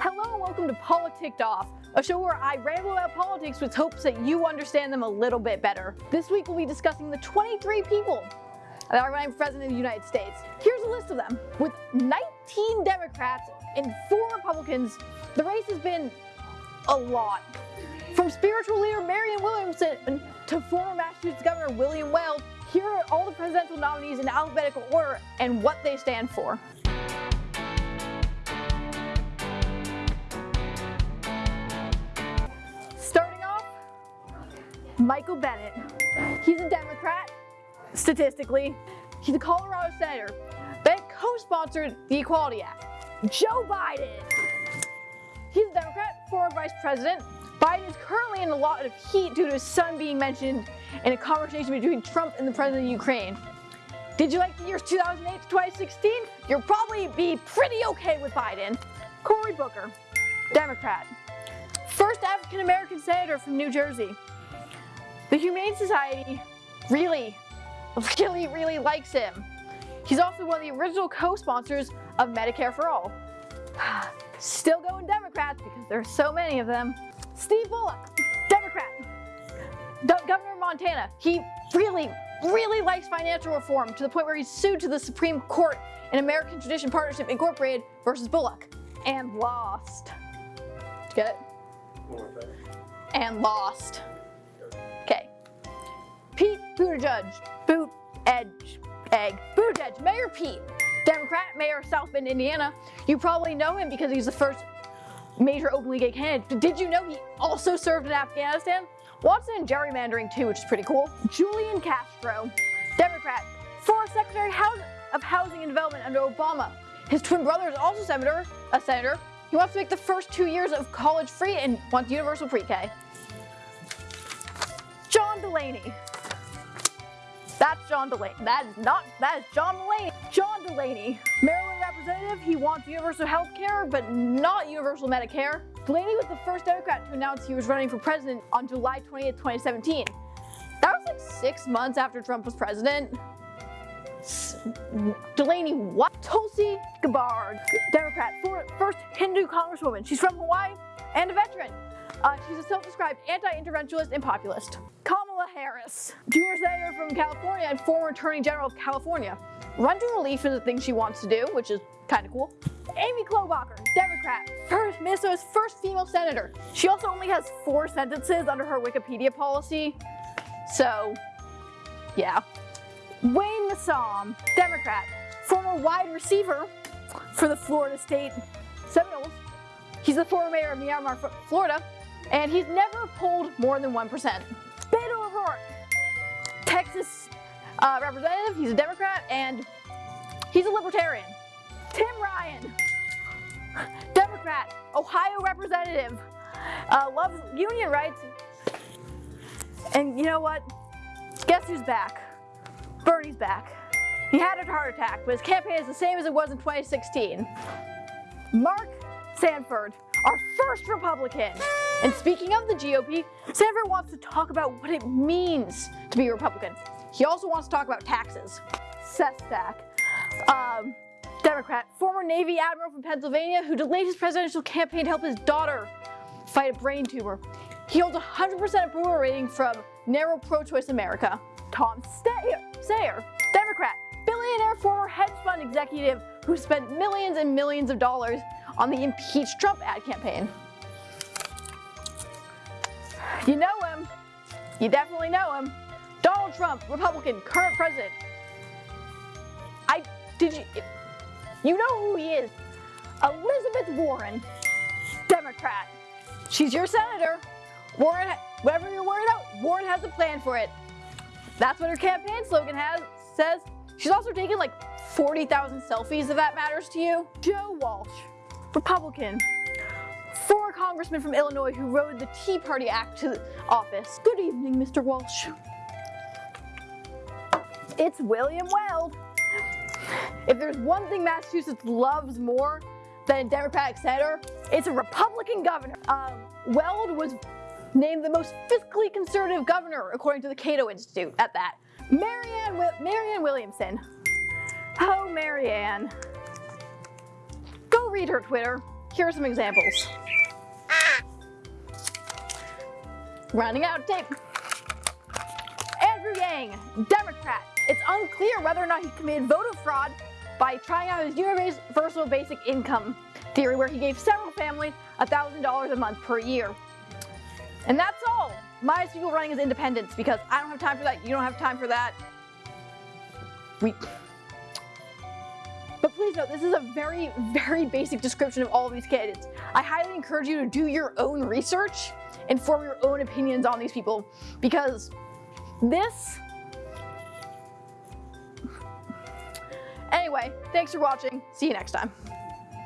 Hello and welcome to Politicked Off, a show where I ramble about politics with hopes that you understand them a little bit better. This week we'll be discussing the 23 people that are running for President of the United States. Here's a list of them. With 19 Democrats and 4 Republicans, the race has been a lot. From spiritual leader Marianne Williamson to former Massachusetts Governor William Weld, here are all the presidential nominees in alphabetical order and what they stand for. Michael Bennet. He's a Democrat, statistically. He's a Colorado senator. Bennet co-sponsored the Equality Act. Joe Biden. He's a Democrat, former vice president. Biden is currently in a lot of heat due to his son being mentioned in a conversation between Trump and the president of Ukraine. Did you like the years 2008 to 2016? You'll probably be pretty okay with Biden. Cory Booker, Democrat. First African American senator from New Jersey. The Humane Society really, really, really likes him. He's also one of the original co-sponsors of Medicare for All. Still going Democrats because there are so many of them. Steve Bullock, Democrat. Governor of Montana. He really, really likes financial reform to the point where he sued to the Supreme Court in American Tradition Partnership Incorporated versus Bullock and lost. Did you get it? And lost. Buttigieg, Boot Edge, Egg, Buttigieg, Mayor Pete, Democrat, Mayor of South Bend, Indiana. You probably know him because he's the first major openly gay candidate. Did you know he also served in Afghanistan? Watson and gerrymandering too, which is pretty cool. Julian Castro, Democrat, former Secretary of Housing and Development under Obama. His twin brother is also senator, a senator. He wants to make the first two years of college free and wants universal pre-K. John Delaney. That's John Delaney. That is not, that is John Delaney. John Delaney, Maryland representative. He wants universal health care, but not universal Medicare. Delaney was the first Democrat to announce he was running for president on July 20th, 2017. That was like six months after Trump was president. Delaney what? Tulsi Gabbard, Democrat, first Hindu congresswoman. She's from Hawaii and a veteran. Uh, she's a self-described anti-interventionist and populist. Kamala Harris, junior senator from California and former attorney general of California. To relief is a thing she wants to do, which is kind of cool. Amy Klobuchar, Democrat, first, Minnesota's first female senator. She also only has four sentences under her Wikipedia policy, so yeah. Wayne Messam, Democrat, former wide receiver for the Florida State Seminoles. He's the former mayor of Miramar, Florida, and he's never polled more than 1%. Texas uh, representative, he's a Democrat, and he's a libertarian. Tim Ryan, Democrat, Ohio representative, uh, loves union rights, and you know what? Guess who's back? Bernie's back. He had a heart attack, but his campaign is the same as it was in 2016. Mark Sanford, our first Republican. And speaking of the GOP, Sanford wants to talk about what it means to be a Republican. He also wants to talk about taxes. Sestak, um, Democrat, former Navy admiral from Pennsylvania who delayed his presidential campaign to help his daughter fight a brain tumor. He holds 100% approval rating from NARAL Pro-Choice America. Tom Steyer, Democrat, billionaire former hedge fund executive who spent millions and millions of dollars on the impeach Trump ad campaign. You know him. You definitely know him. Donald Trump, Republican, current president. I, did you, you know who he is. Elizabeth Warren, Democrat. She's your senator. Warren, whatever you're worried about, Warren has a plan for it. That's what her campaign slogan has, says. She's also taken like 40,000 selfies if that matters to you. Joe Walsh, Republican, former congressman from Illinois who rode the Tea Party Act to office. Good evening, Mr. Walsh. It's William Weld. If there's one thing Massachusetts loves more than a Democratic senator, it's a Republican governor. Um, Weld was named the most fiscally conservative governor according to the Cato Institute at that. Marianne, Marianne Williamson. Oh, Marianne. Read her Twitter. here are some examples. Running out of tape. Andrew Yang, Democrat. It's unclear whether or not he committed voter fraud by trying out his universal basic income theory where he gave several families $1,000 a month per year. And that's all. My people running as independents because I don't have time for that, you don't have time for that. We... But please note, this is a very, very basic description of all of these candidates. I highly encourage you to do your own research and form your own opinions on these people because this Anyway, thanks for watching. See you next time.